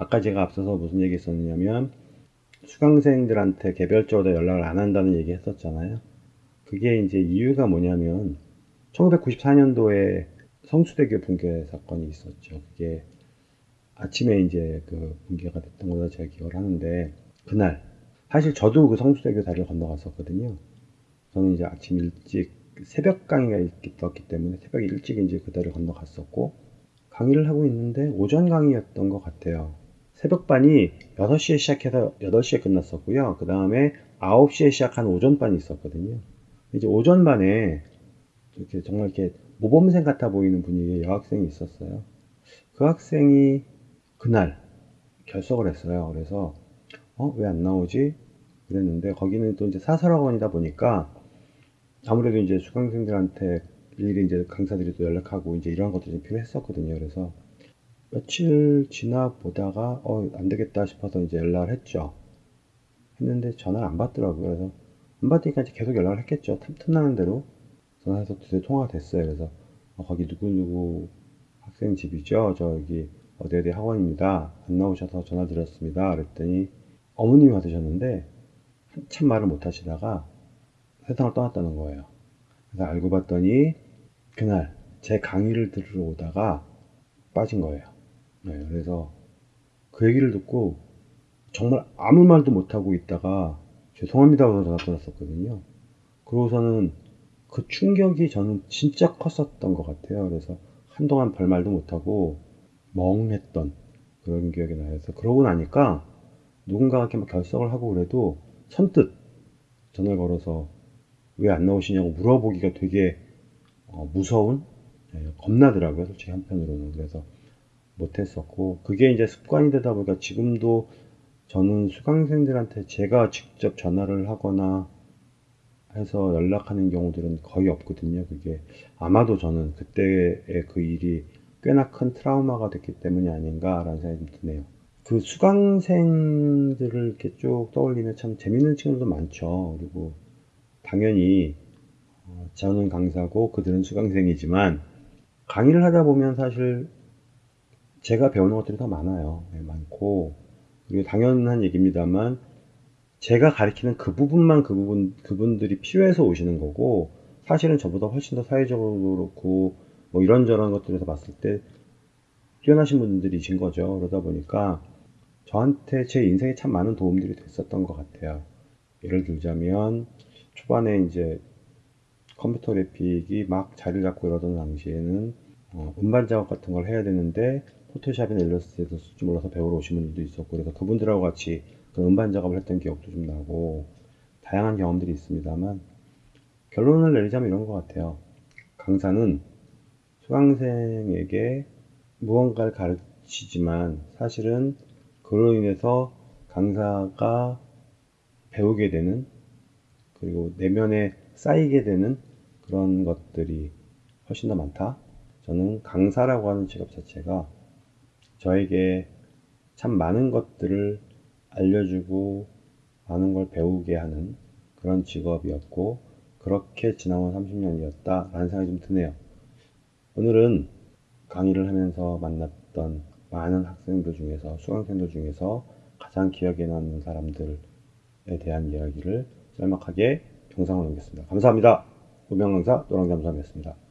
아까 제가 앞서서 무슨 얘기 했었냐면 수강생들한테 개별적으로 연락을 안 한다는 얘기 했었잖아요. 그게 이제 이유가 뭐냐면 1994년도에 성수대교 붕괴 사건이 있었죠. 그게 아침에 이제 그 붕괴가 됐던 걸로 제가 기억을 하는데 그날 사실 저도 그 성수대교 다리를 건너갔었거든요. 저는 이제 아침 일찍 새벽 강의가 있었기 때문에 새벽 일찍 이제 그 다리를 건너갔었고 강의를 하고 있는데 오전 강의였던 것 같아요. 새벽반이 6시에 시작해서 8시에 끝났었고요. 그 다음에 9시에 시작한 오전반이 있었거든요. 이제 오전반에 이렇게 정말 이렇게 모범생 같아 보이는 분위기의 여학생이 있었어요. 그 학생이 그날 결석을 했어요. 그래서 어, 왜 안 나오지? 그랬는데 거기는 또 이제 사설학원이다 보니까 아무래도 이제 수강생들한테 일일이 이제 강사들이 또 연락하고 이제 이런 것들이 좀 필요했었거든요. 그래서 며칠 지나 보다가 어, 안 되겠다 싶어서 이제 연락을 했죠. 했는데 전화를 안 받더라고요. 그래서 안 받으니까 이제 계속 연락을 했겠죠. 틈틈나는 대로 전화해서 두세 통화가 됐어요. 그래서 어, 거기 누구누구 학생 집이죠. 저 여기 어디 어디 학원입니다. 안 나오셔서 전화 드렸습니다. 그랬더니 어머님이 받으셨는데 한참 말을 못 하시다가 세상을 떠났다는 거예요. 그래서 알고 봤더니 그날 제 강의를 들으러 오다가 빠진 거예요. 네, 그래서 그 얘기를 듣고 정말 아무 말도 못하고 있다가 죄송합니다 하고 전화 끊었었거든요. 그러고서는 그 충격이 저는 진짜 컸었던 것 같아요. 그래서 한동안 별말도 못하고 멍했던 그런 기억이 나요. 그래서 그러고 나니까 누군가가 이렇게 막 결석을 하고 그래도 선뜻 전화를 걸어서 왜 안 나오시냐고 물어보기가 되게 어, 무서운 네, 겁나더라고요. 솔직히 한편으로는. 그래서 못했었고 그게 이제 습관이 되다 보니까 지금도 저는 수강생들한테 제가 직접 전화를 하거나 해서 연락하는 경우들은 거의 없거든요. 그게 아마도 저는 그때의 그 일이 꽤나 큰 트라우마가 됐기 때문이 아닌가라는 생각이 좀 드네요. 그 수강생들을 이렇게 쭉 떠올리면 참 재밌는 친구들도 많죠. 그리고 당연히 어, 저는 강사고 그들은 수강생이지만 강의를 하다 보면 사실 제가 배우는 것들이 더 많아요. 네, 많고 그리고 당연한 얘기입니다만 제가 가리키는 그 부분만 그 부분 그분들이 필요해서 오시는 거고 사실은 저보다 훨씬 더 사회적으로 그렇고 뭐 이런저런 것들에서 봤을 때 뛰어나신 분들이신 거죠. 그러다 보니까 저한테 제 인생에 참 많은 도움들이 됐었던 것 같아요. 예를 들자면 초반에 이제 컴퓨터 그래픽이 막 자리를 잡고 이러던 당시에는 어, 음반 작업 같은 걸 해야 되는데 포토샵이나 일러스트에서 쓸줄 몰라서 배우러 오신 분들도 있었고 그래서 그분들하고 같이 그 음반 작업을 했던 기억도 좀 나고 다양한 경험들이 있습니다만 결론을 내리자면 이런 것 같아요. 강사는 수강생에게 무언가를 가르치지만 사실은 그로 인해서 강사가 배우게 되는 그리고 내면에 쌓이게 되는 그런 것들이 훨씬 더 많다. 저는 강사라고 하는 직업 자체가 저에게 참 많은 것들을 알려주고 많은 걸 배우게 하는 그런 직업이었고 그렇게 지나온 30년이었다 라는 생각이 좀 드네요. 오늘은 강의를 하면서 만났던 많은 학생들 중에서 수강생들 중에서 가장 기억에 남는 사람들에 대한 이야기를 짤막하게 영상을 남겼습니다. 감사합니다. 우명강사 노랑잠수함이었습니다.